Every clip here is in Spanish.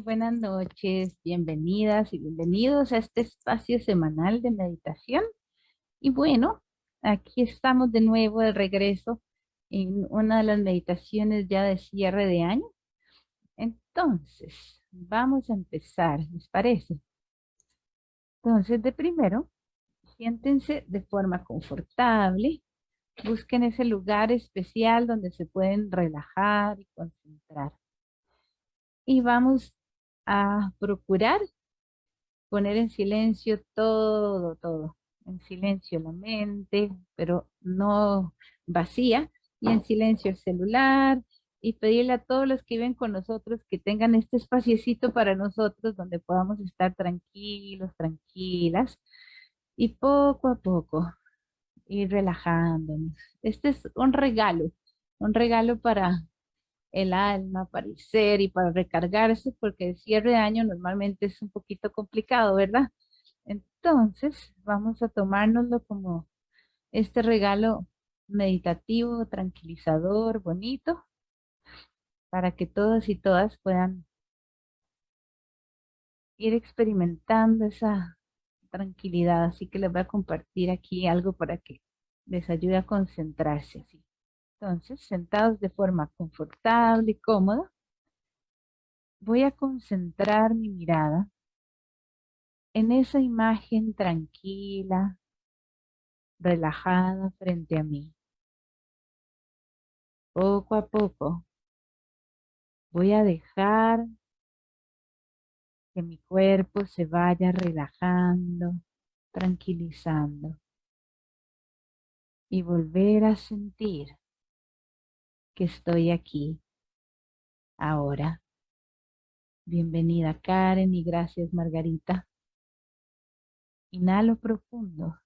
Buenas noches, bienvenidas y bienvenidos a este espacio semanal de meditación. Y bueno, aquí estamos de nuevo de regreso en una de las meditaciones ya de cierre de año. Entonces, vamos a empezar, ¿les parece? Entonces, de primero, siéntense de forma confortable, busquen ese lugar especial donde se pueden relajar y concentrar y vamos a procurar poner en silencio todo, todo. En silencio la mente, pero no vacía, y en silencio el celular, y pedirle a todos los que viven con nosotros que tengan este espaciecito para nosotros donde podamos estar tranquilos, tranquilas, y poco a poco ir relajándonos. Este es un regalo, un regalo para el alma, para el y para recargarse, porque el cierre de año normalmente es un poquito complicado, ¿verdad? Entonces, vamos a tomárnoslo como este regalo meditativo, tranquilizador, bonito, para que todos y todas puedan ir experimentando esa tranquilidad. Así que les voy a compartir aquí algo para que les ayude a concentrarse así. Entonces, sentados de forma confortable y cómoda, voy a concentrar mi mirada en esa imagen tranquila, relajada frente a mí. Poco a poco voy a dejar que mi cuerpo se vaya relajando, tranquilizando y volver a sentir que estoy aquí ahora. Bienvenida Karen y gracias Margarita. Inhalo profundo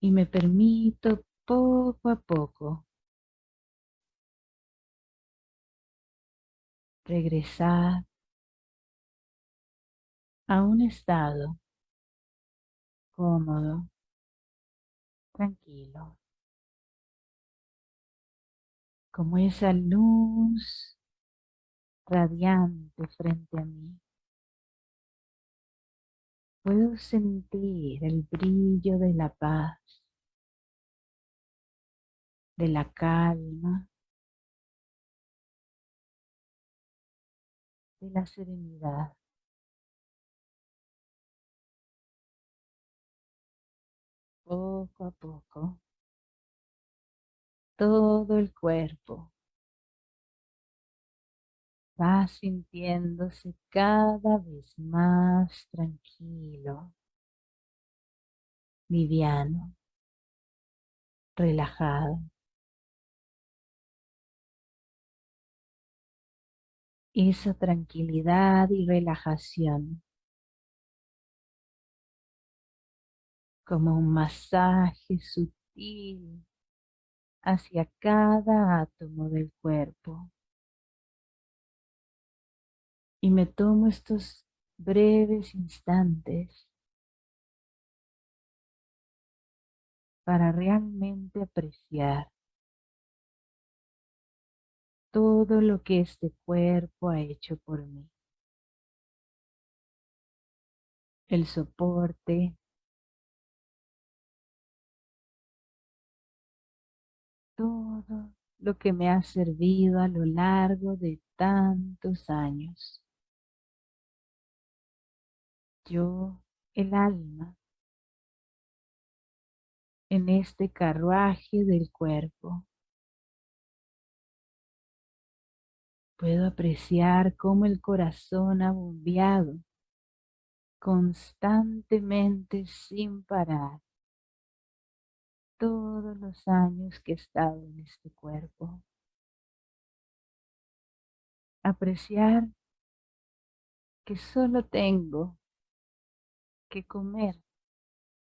y me permito poco a poco regresar a un estado cómodo, tranquilo como esa luz radiante frente a mí. Puedo sentir el brillo de la paz, de la calma, de la serenidad. Poco a poco todo el cuerpo. Va sintiéndose cada vez más tranquilo, liviano, relajado. Esa tranquilidad y relajación como un masaje sutil hacia cada átomo del cuerpo. Y me tomo estos breves instantes para realmente apreciar todo lo que este cuerpo ha hecho por mí. El soporte, todo lo que me ha servido a lo largo de tantos años. Yo, el alma, en este carruaje del cuerpo, puedo apreciar cómo el corazón ha bombeado constantemente sin parar todos los años que he estado en este cuerpo. Apreciar que solo tengo que comer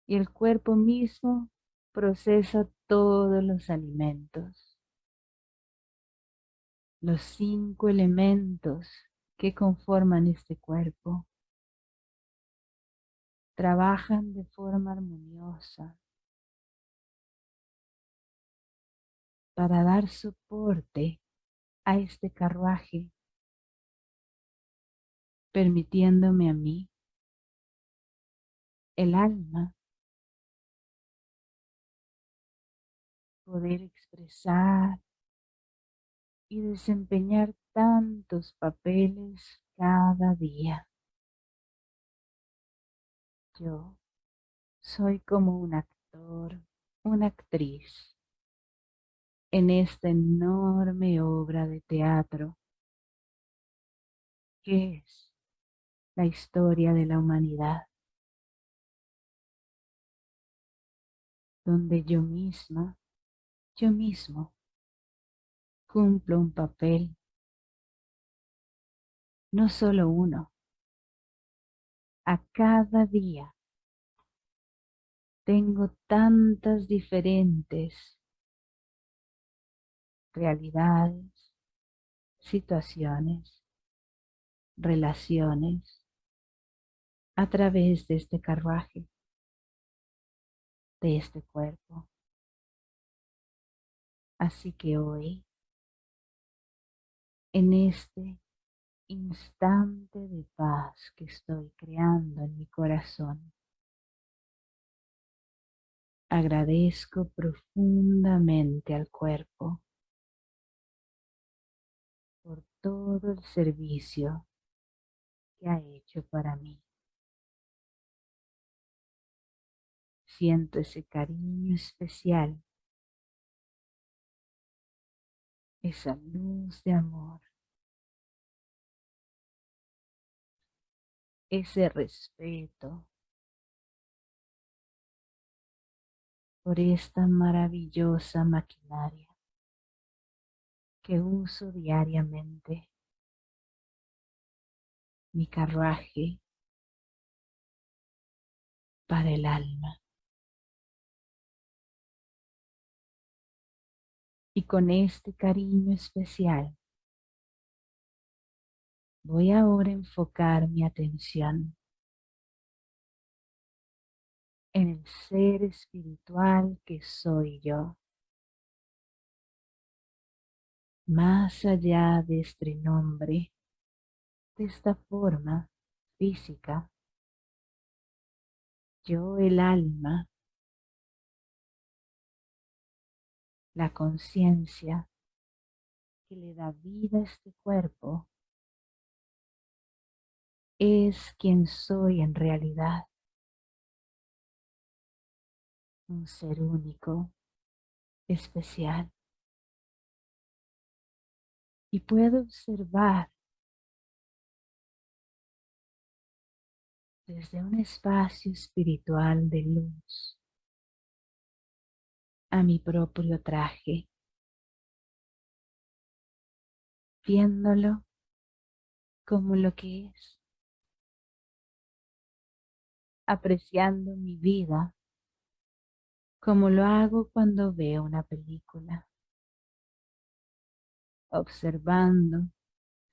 y el cuerpo mismo procesa todos los alimentos. Los cinco elementos que conforman este cuerpo trabajan de forma armoniosa para dar soporte a este carruaje permitiéndome a mí, el alma, poder expresar y desempeñar tantos papeles cada día. Yo soy como un actor, una actriz en esta enorme obra de teatro que es la historia de la humanidad, donde yo misma, yo mismo, cumplo un papel, no solo uno, a cada día tengo tantas diferentes realidades, situaciones, relaciones a través de este carruaje, de este cuerpo. Así que hoy, en este instante de paz que estoy creando en mi corazón, agradezco profundamente al cuerpo todo el servicio que ha hecho para mí. Siento ese cariño especial, esa luz de amor, ese respeto. Por esta maravillosa maquinaria que uso diariamente, mi carruaje. Para el alma. Y con este cariño especial, voy ahora a enfocar mi atención en el ser espiritual que soy yo más allá de este nombre, de esta forma física, yo el alma, la conciencia que le da vida a este cuerpo, es quien soy en realidad. Un ser único, especial y puedo observar desde un espacio espiritual de luz a mi propio traje, viéndolo como lo que es, apreciando mi vida como lo hago cuando veo una película observando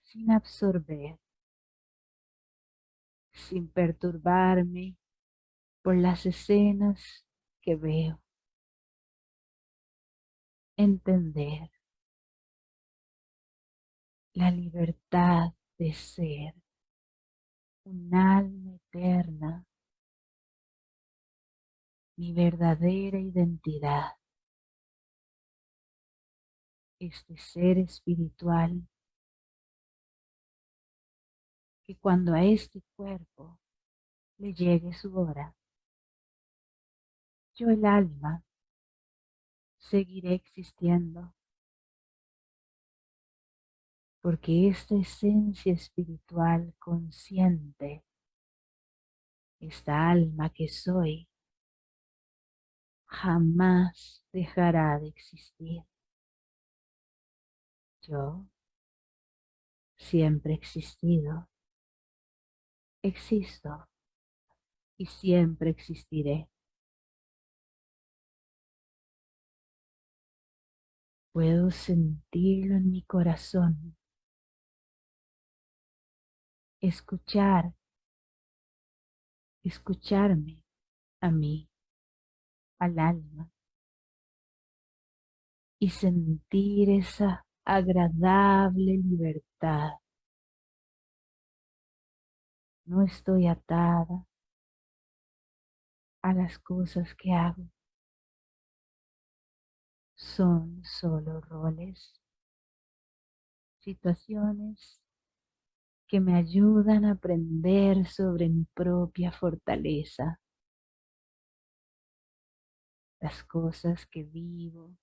sin absorber, sin perturbarme por las escenas que veo. Entender la libertad de ser un alma eterna, mi verdadera identidad este ser espiritual que cuando a este cuerpo le llegue su hora, yo el alma seguiré existiendo porque esta esencia espiritual consciente, esta alma que soy, jamás dejará de existir. Yo siempre he existido, existo y siempre existiré. Puedo sentirlo en mi corazón, escuchar, escucharme a mí, al alma, y sentir esa agradable libertad No estoy atada a las cosas que hago. Son solo roles, situaciones que me ayudan a aprender sobre mi propia fortaleza, las cosas que vivo,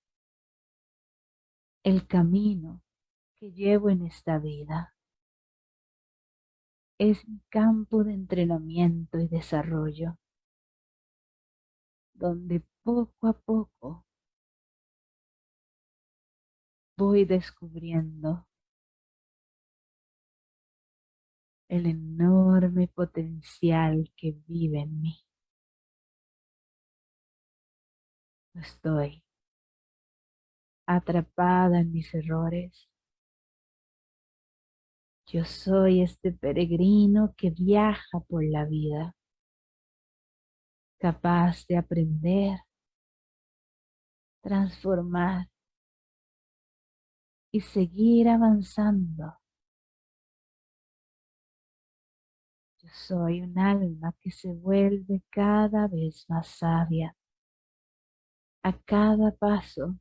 el camino que llevo en esta vida. Es mi campo de entrenamiento y desarrollo, donde poco a poco voy descubriendo el enorme potencial que vive en mí. estoy atrapada en mis errores. Yo soy este peregrino que viaja por la vida, capaz de aprender, transformar y seguir avanzando soy un alma que se vuelve cada vez más sabia. A cada paso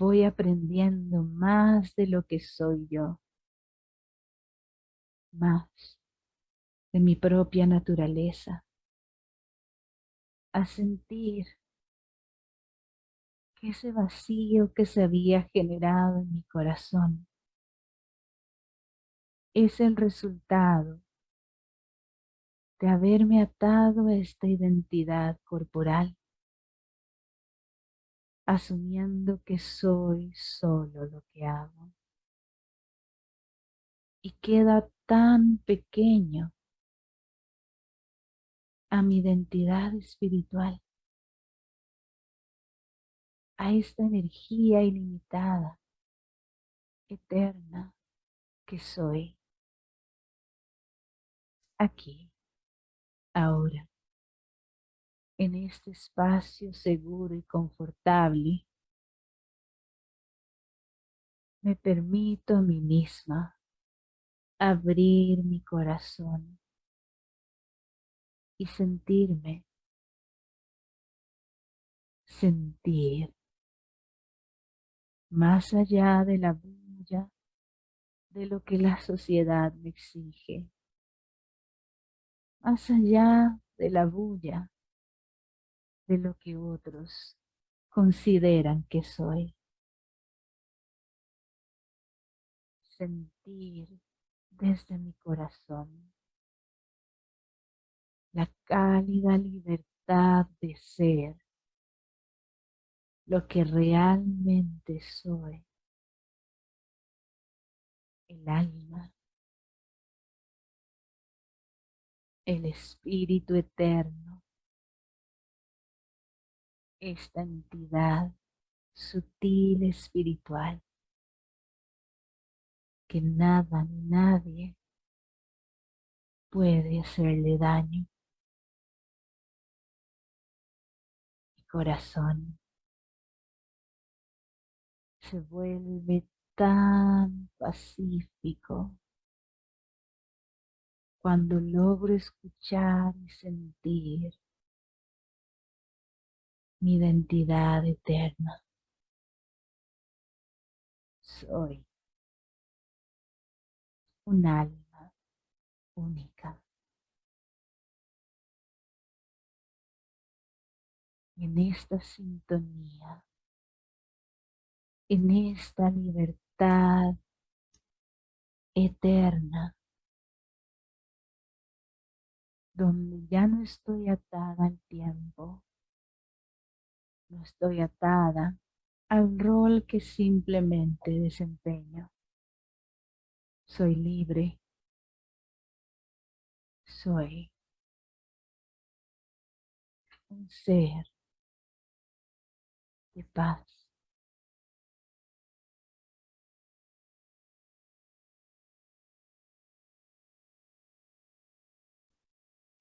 voy aprendiendo más de lo que soy yo, más de mi propia naturaleza, a sentir que ese vacío que se había generado en mi corazón es el resultado de haberme atado a esta identidad corporal, asumiendo que soy solo lo que hago. Y queda tan pequeño a mi identidad espiritual, a esta energía ilimitada, eterna que soy. Aquí ahora, en este espacio seguro y confortable, me permito a mí misma abrir mi corazón y sentirme, sentir más allá de la bulla de lo que la sociedad me exige más allá de la bulla de lo que otros consideran que soy. Sentir desde mi corazón la cálida libertad de ser lo que realmente soy, el alma. El Espíritu Eterno, esta entidad sutil espiritual que nada ni nadie puede hacerle daño. Mi corazón se vuelve tan pacífico cuando logro escuchar y sentir mi identidad eterna. Soy un alma única. En esta sintonía, en esta libertad eterna, donde ya no estoy atada al tiempo, no estoy atada al rol que simplemente desempeño. Soy libre, soy un ser de paz.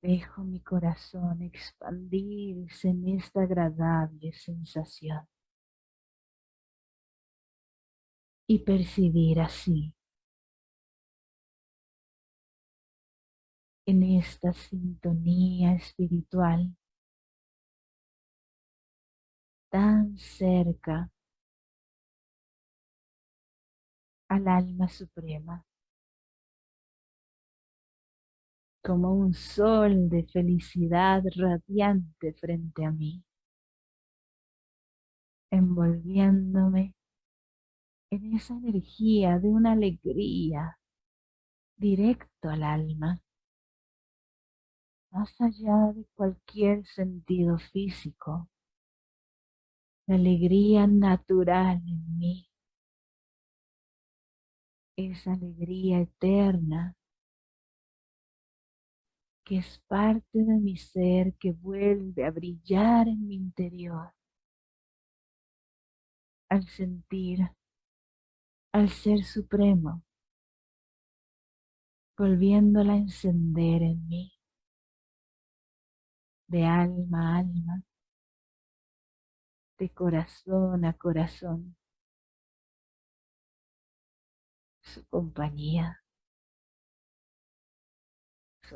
Dejo mi corazón expandirse en esta agradable sensación. Y percibir así en esta sintonía espiritual tan cerca al alma suprema, como un sol de felicidad radiante frente a mí, envolviéndome en esa energía de una alegría directo al alma, más allá de cualquier sentido físico, la alegría natural en mí esa alegría eterna que es parte de mi ser que vuelve a brillar en mi interior al sentir al Ser Supremo volviéndola a encender en mí de alma a alma, de corazón a corazón. su compañía,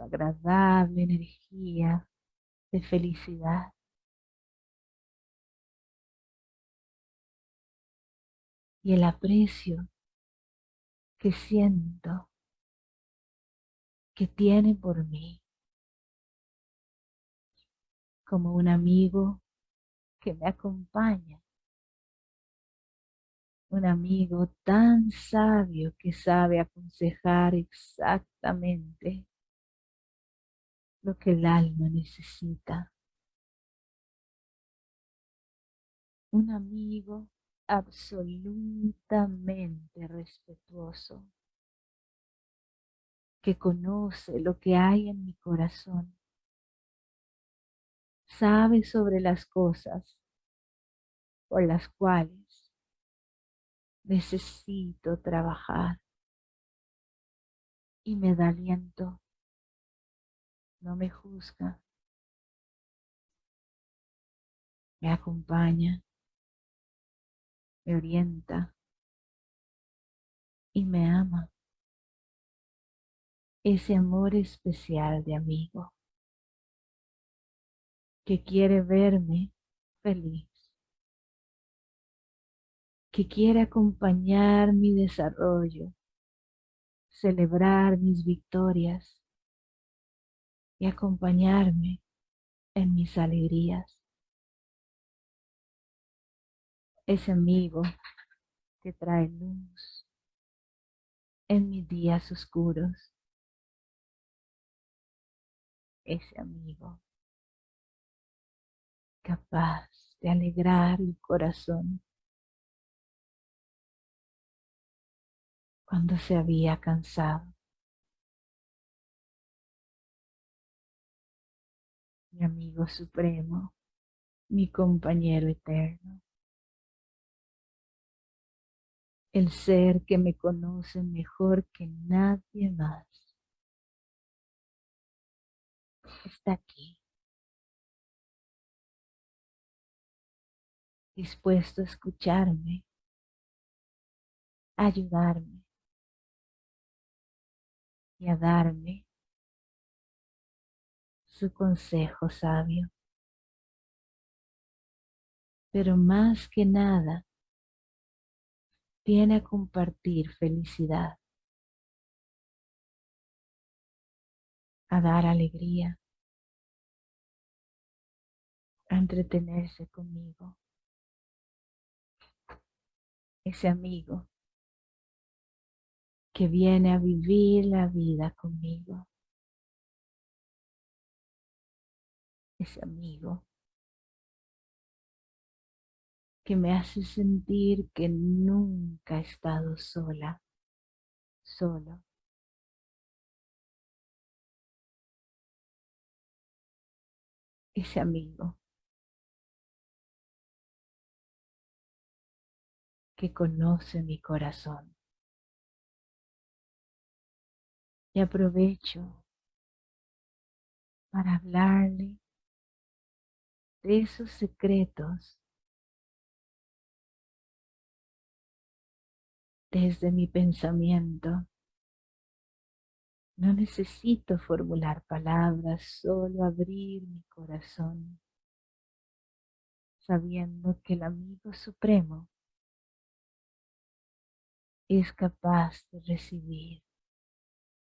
agradable energía de felicidad. Y el aprecio que siento que tiene por mí como un amigo que me acompaña un amigo tan sabio que sabe aconsejar exactamente lo que el alma necesita. Un amigo absolutamente respetuoso que conoce lo que hay en mi corazón, sabe sobre las cosas por las cuales necesito trabajar y me da aliento, no me juzga, me acompaña, me orienta. Y me ama. Ese amor especial de amigo. Que quiere verme feliz. Que quiere acompañar mi desarrollo, celebrar mis victorias y acompañarme en mis alegrías. Ese amigo que trae luz en mis días oscuros. Ese amigo capaz de alegrar el corazón cuando se había cansado. Mi amigo supremo, mi compañero eterno, el ser que me conoce mejor que nadie más, está aquí, dispuesto a escucharme, ayudarme, a darme su consejo sabio. Pero más que nada, viene a compartir felicidad, a dar alegría, a entretenerse conmigo. Ese amigo que viene a vivir la vida conmigo. Ese amigo que me hace sentir que nunca he estado sola, solo. Ese amigo que conoce mi corazón. y aprovecho para hablarle de esos secretos desde mi pensamiento. No necesito formular palabras, solo abrir mi corazón, sabiendo que el amigo supremo es capaz de recibir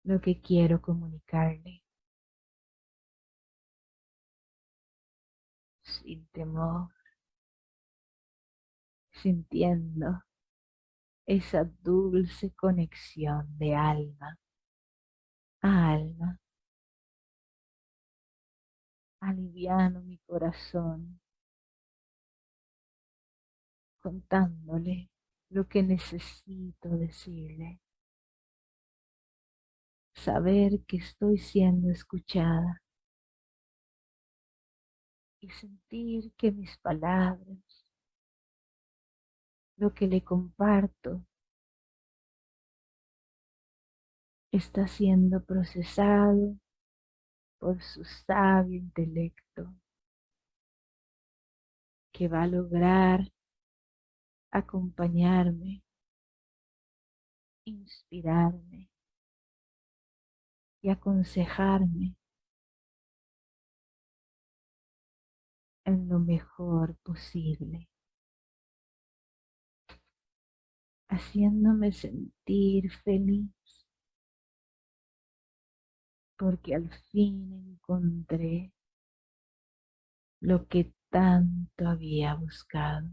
lo que quiero comunicarle sin temor, sintiendo esa dulce conexión de alma a alma. Aliviano mi corazón contándole lo que necesito decirle. Saber que estoy siendo escuchada y sentir que mis palabras, lo que le comparto, está siendo procesado por su sabio intelecto que va a lograr acompañarme, inspirarme y aconsejarme lo mejor posible, haciéndome sentir feliz porque al fin encontré lo que tanto había buscado.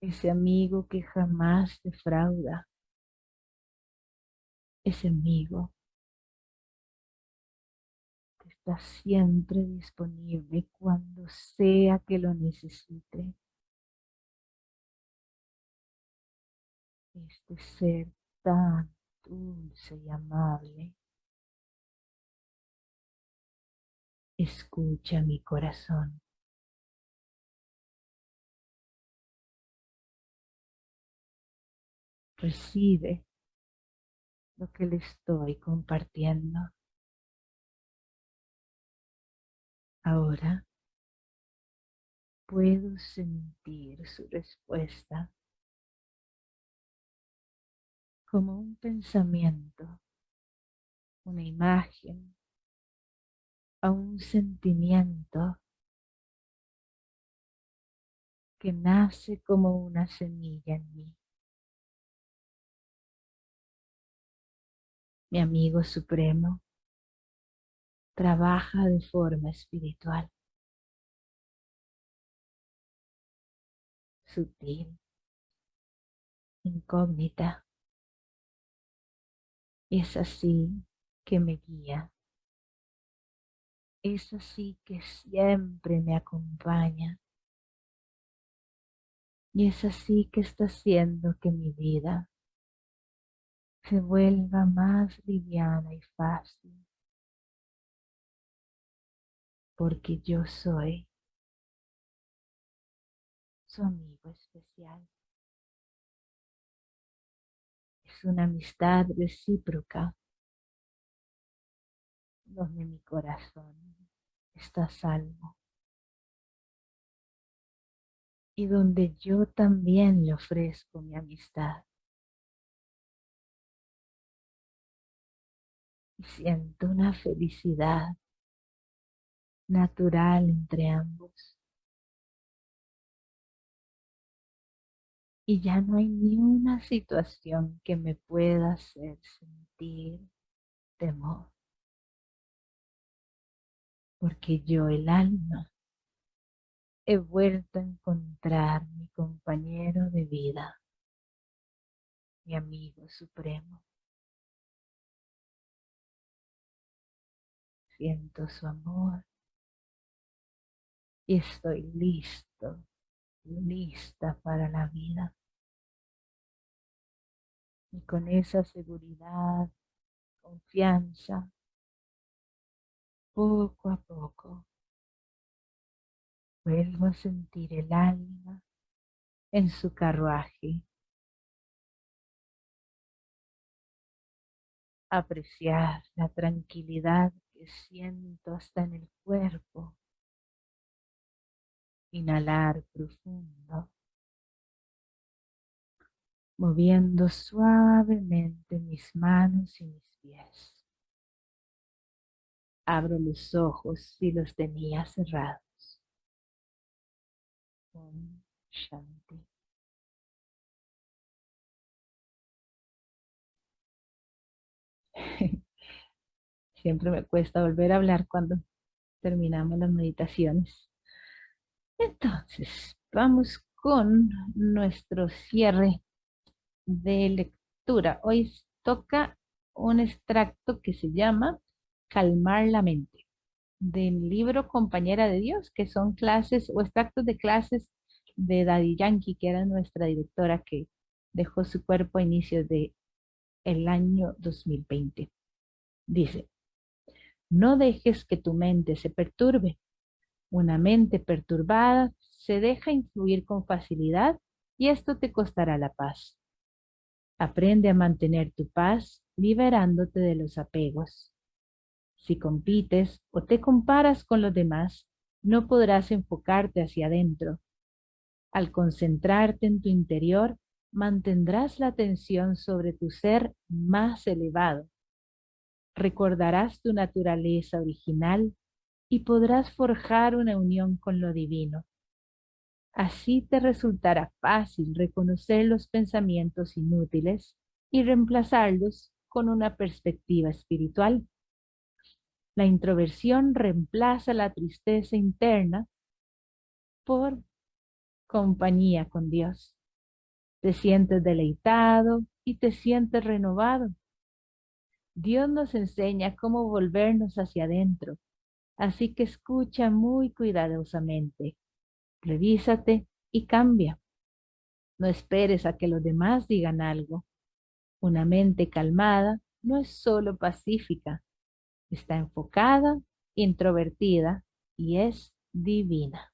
Ese amigo que jamás defrauda. Ese amigo está siempre disponible cuando sea que lo necesite. Este ser tan dulce y amable. Escucha mi corazón. Recibe lo que le estoy compartiendo. Ahora puedo sentir su respuesta como un pensamiento, una imagen, a un sentimiento que nace como una semilla en mí. Mi amigo supremo trabaja de forma espiritual, sutil, incógnita, es así que me guía. Es así que siempre me acompaña. Y es así que está haciendo que mi vida se vuelva más liviana y fácil. Porque yo soy su amigo especial es una amistad recíproca donde mi corazón está salvo y donde yo también le ofrezco mi amistad. Y siento una felicidad natural entre ambos. y ya no hay ni una situación que me pueda hacer sentir temor. Porque yo, el alma, he vuelto a encontrar mi compañero de vida, mi amigo supremo. Siento su amor y estoy listo, lista para la vida. Y con esa seguridad, confianza, poco a poco, vuelvo a sentir el alma en su carruaje, apreciar la tranquilidad que siento hasta en el cuerpo, inhalar profundo moviendo suavemente mis manos y mis pies. Abro los ojos si los tenía cerrados. Shanti. Siempre me cuesta volver a hablar cuando terminamos las meditaciones. Entonces, vamos con nuestro cierre de lectura. Hoy toca un extracto que se llama Calmar la mente del libro Compañera de Dios, que son clases o extractos de clases de Daddy Yankee, que era nuestra directora que dejó su cuerpo a inicios de el año 2020. Dice, no dejes que tu mente se perturbe. Una mente perturbada se deja influir con facilidad y esto te costará la paz. Aprende a mantener tu paz liberándote de los apegos. Si compites o te comparas con los demás, no podrás enfocarte hacia adentro. Al concentrarte en tu interior, mantendrás la atención sobre tu ser más elevado. Recordarás tu naturaleza original y podrás forjar una unión con lo divino. Así te resultará fácil reconocer los pensamientos inútiles y reemplazarlos con una perspectiva espiritual. La introversión reemplaza la tristeza interna por compañía con Dios. Te sientes deleitado y te sientes renovado. Dios nos enseña cómo volvernos hacia adentro, así que escucha muy cuidadosamente revísate y cambia. No esperes a que los demás digan algo. Una mente calmada no es solo pacífica, está enfocada, introvertida y es divina.